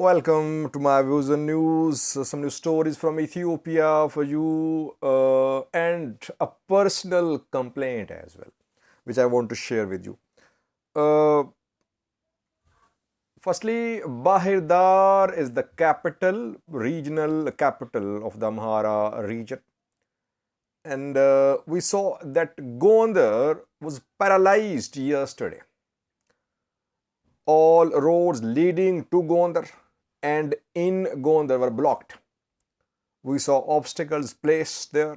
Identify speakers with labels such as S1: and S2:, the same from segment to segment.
S1: Welcome to my views and news. Some new stories from Ethiopia for you, uh, and a personal complaint as well, which I want to share with you. Uh, firstly, Bahir Dar is the capital, regional capital of the Amhara region. And uh, we saw that Gondar was paralyzed yesterday. All roads leading to Gondar and in Gondar were blocked. We saw obstacles placed there,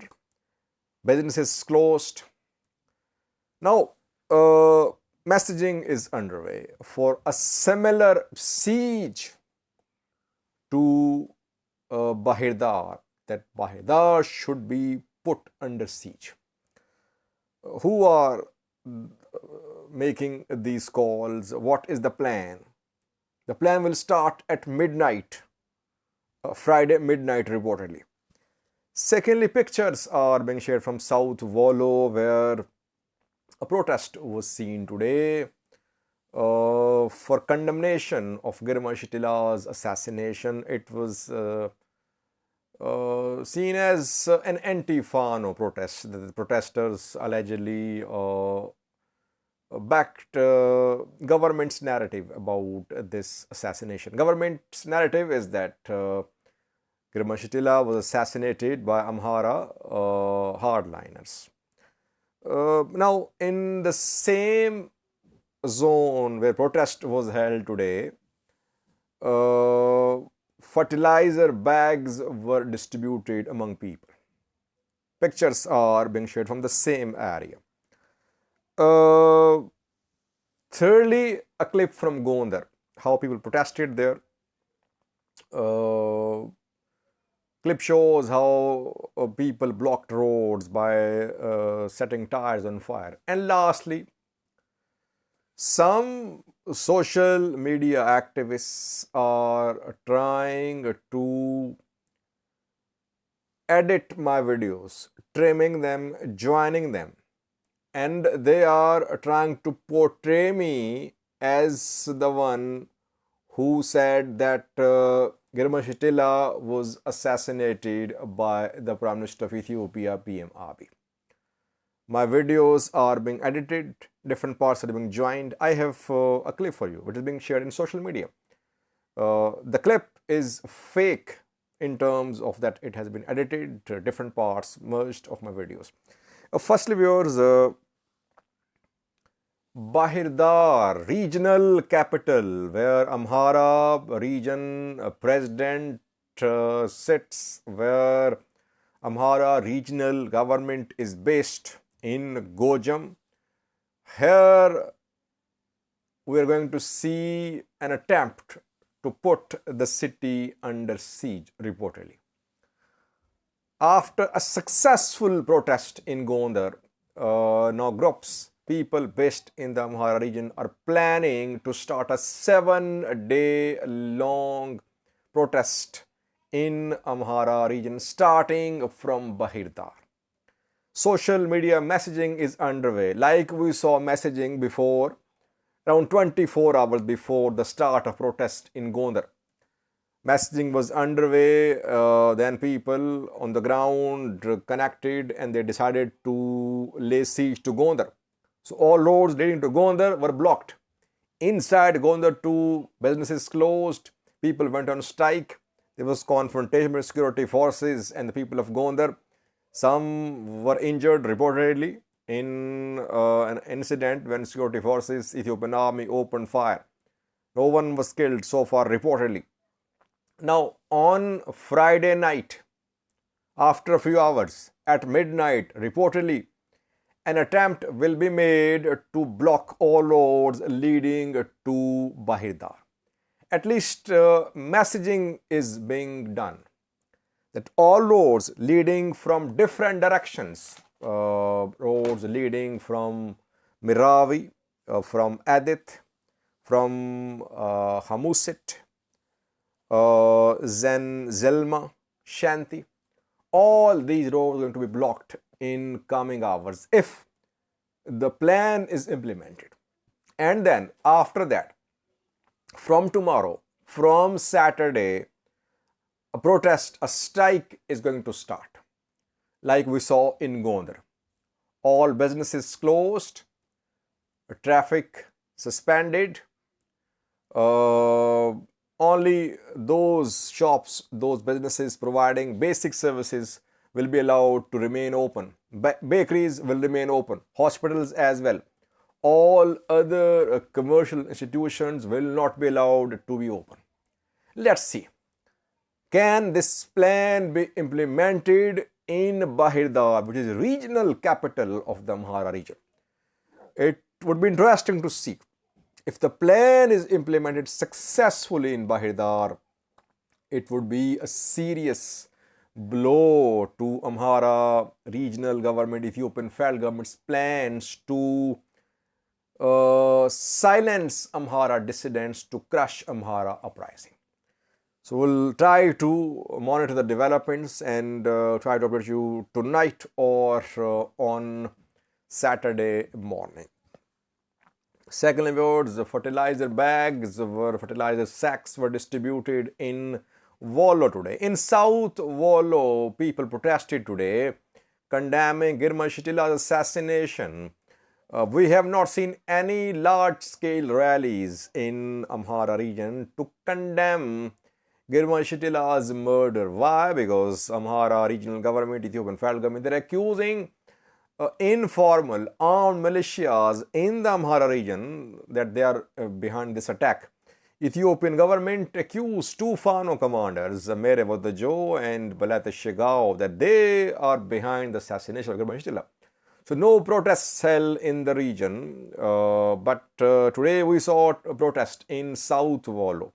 S1: businesses closed. Now, uh, messaging is underway for a similar siege to uh, Bahir Dar, that Bahir Dar should be put under siege. Who are uh, making these calls? What is the plan? The plan will start at midnight, uh, Friday midnight reportedly. Secondly, pictures are being shared from South Wollo where a protest was seen today uh, for condemnation of Girma Shitila's assassination. It was uh, uh, seen as an anti-Fano protest. The protesters allegedly uh, backed uh, government's narrative about this assassination. Government's narrative is that uh, Girma was assassinated by Amhara uh, hardliners. Uh, now, in the same zone where protest was held today, uh, fertilizer bags were distributed among people. Pictures are being shared from the same area. Uh, thirdly, a clip from Gondar, how people protested there. Uh, clip shows how uh, people blocked roads by uh, setting tires on fire. And lastly, some social media activists are trying to edit my videos, trimming them, joining them and they are trying to portray me as the one who said that uh, Girma was assassinated by the Prime Minister of Ethiopia, PM Abiy. My videos are being edited, different parts are being joined. I have uh, a clip for you, which is being shared in social media. Uh, the clip is fake in terms of that it has been edited, different parts merged of my videos. Uh, firstly, viewers, uh, Bahir Dar, regional capital, where Amhara region president uh, sits, where Amhara regional government is based in Gojam. Here we are going to see an attempt to put the city under siege reportedly. After a successful protest in Gondar, uh, now groups people based in the Amhara region are planning to start a seven day long protest in Amhara region starting from Bahirdar. Social media messaging is underway like we saw messaging before around 24 hours before the start of protest in Gondar. Messaging was underway, uh, then people on the ground connected and they decided to lay siege to Gondar. So all roads leading to Gondar were blocked. Inside Gondar too, businesses closed, people went on strike. There was confrontation with security forces and the people of Gondar. Some were injured reportedly in uh, an incident when security forces, Ethiopian army opened fire. No one was killed so far reportedly. Now on Friday night, after a few hours, at midnight, reportedly an attempt will be made to block all roads leading to Bahir Dar. At least uh, messaging is being done that all roads leading from different directions, uh, roads leading from Miravi, uh, from Adith, from uh, Hamusit, uh, Zen, Zelma, Shanti, all these roads are going to be blocked in coming hours if the plan is implemented. And then after that, from tomorrow, from Saturday, a protest, a strike is going to start, like we saw in Gondar. All businesses closed, traffic suspended, uh, only those shops, those businesses providing basic services will be allowed to remain open. Ba bakeries will remain open, hospitals as well. All other uh, commercial institutions will not be allowed to be open. Let's see. Can this plan be implemented in Bahirdar, which is regional capital of the Amhara region? It would be interesting to see if the plan is implemented successfully in Bahirdar, it would be a serious blow to Amhara regional government, Ethiopian federal government's plans to uh, silence Amhara dissidents, to crush Amhara uprising. So we'll try to monitor the developments and uh, try to update you tonight or uh, on Saturday morning. Second words, the fertilizer bags were fertilizer sacks were distributed in Wollo today. In South Wollo, people protested today condemning Girma Shitila's assassination. Uh, we have not seen any large-scale rallies in Amhara region to condemn Girma Shitila's murder. Why? Because Amhara regional government, Ethiopian federal government, they're accusing uh, informal armed militias in the Amhara region that they are uh, behind this attack. Ethiopian government accused two Fano commanders, Mere Wadajo and Balata Shigao, that they are behind the assassination of Girma Shitila. So no protests held in the region, uh, but uh, today we saw a protest in South Wollo,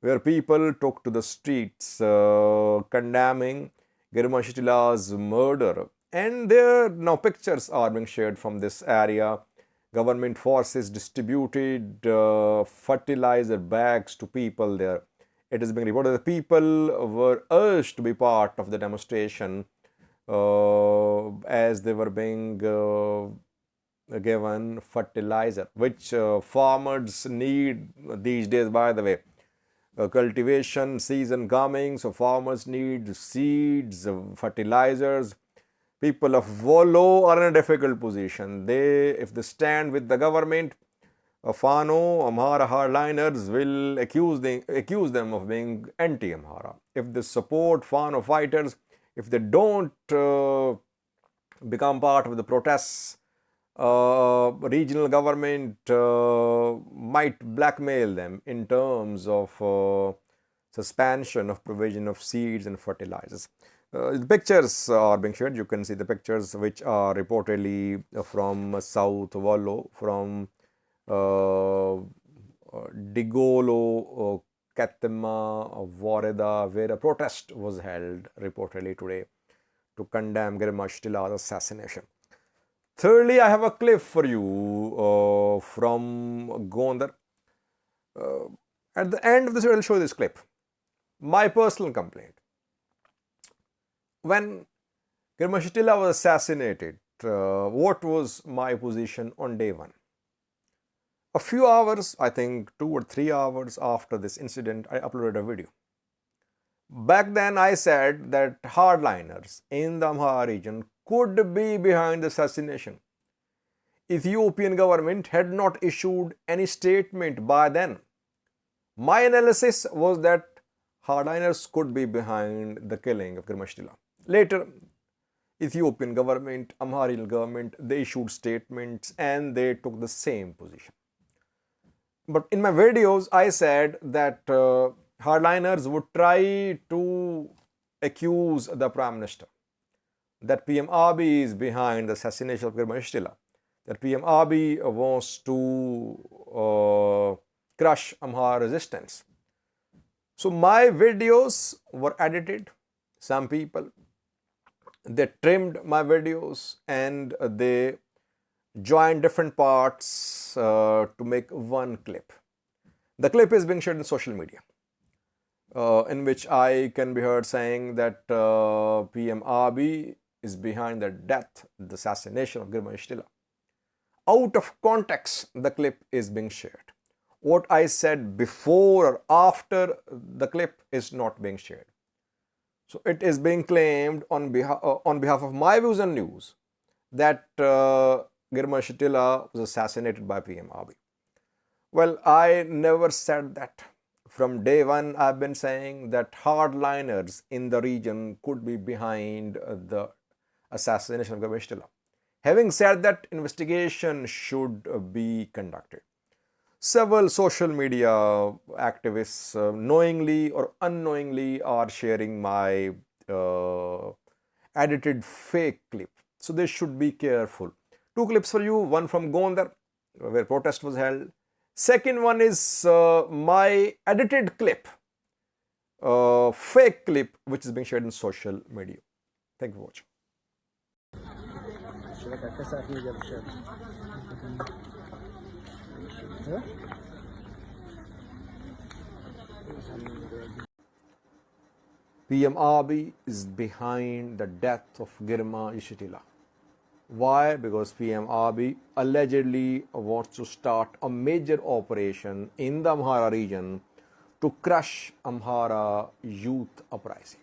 S1: where people took to the streets uh, condemning Girma Shitila's murder. And there now pictures are being shared from this area government forces distributed uh, fertilizer bags to people there. It is being reported that people were urged to be part of the demonstration uh, as they were being uh, given fertilizer, which uh, farmers need these days, by the way. Uh, cultivation season coming, so farmers need seeds, fertilizers, people of Wollo are in a difficult position. They, if they stand with the government, Fano, Amhara hardliners will accuse, them, accuse them of being anti-Amhara. If they support Fano fighters, if they don't uh, become part of the protests, uh, regional government uh, might blackmail them in terms of uh, suspension of provision of seeds and fertilizers. Uh, the pictures are being shared. You can see the pictures which are reportedly from South Wollo, from uh, Digolo, uh, Katema, Wareda, where a protest was held reportedly today to condemn Shitila's assassination. Thirdly, I have a clip for you uh, from Gondar. Uh, at the end of this, I will show this clip. My personal complaint when Girma Shitila was assassinated, uh, what was my position on day one? A few hours, I think two or three hours after this incident, I uploaded a video. Back then, I said that hardliners in the Amhara region could be behind the assassination. The Ethiopian government had not issued any statement by then. My analysis was that hardliners could be behind the killing of Girma Shitila. Later, Ethiopian government, Amharil government, they issued statements and they took the same position. But in my videos, I said that uh, hardliners would try to accuse the Prime Minister that PM Abiy is behind the assassination of Girma Shitila, that PM Abiy wants to uh, crush Amhara resistance. So my videos were edited. Some people they trimmed my videos and they joined different parts uh, to make one clip. The clip is being shared in social media uh, in which I can be heard saying that uh, PM is behind the death, the assassination of Girma Ishtila. Out of context, the clip is being shared. what I said before or after the clip is not being shared. So it is being claimed on behalf, uh, on behalf of my views and news that uh, Girma Shatila was assassinated by PM Abiy. Well, I never said that. From day one, I've been saying that hardliners in the region could be behind the assassination of Girma Shatila. Having said that, investigation should be conducted. Several social media activists uh, knowingly or unknowingly are sharing my uh, edited fake clip. So they should be careful. Two clips for you, one from Gondar where protest was held. Second one is uh, my edited clip, uh, fake clip which is being shared in social media. Thank you for watching. PM Abiy is behind the death of Girma Yeshatila. Why? Because PM Abiy allegedly wants to start a major operation in the Amhara region to crush Amhara youth uprising.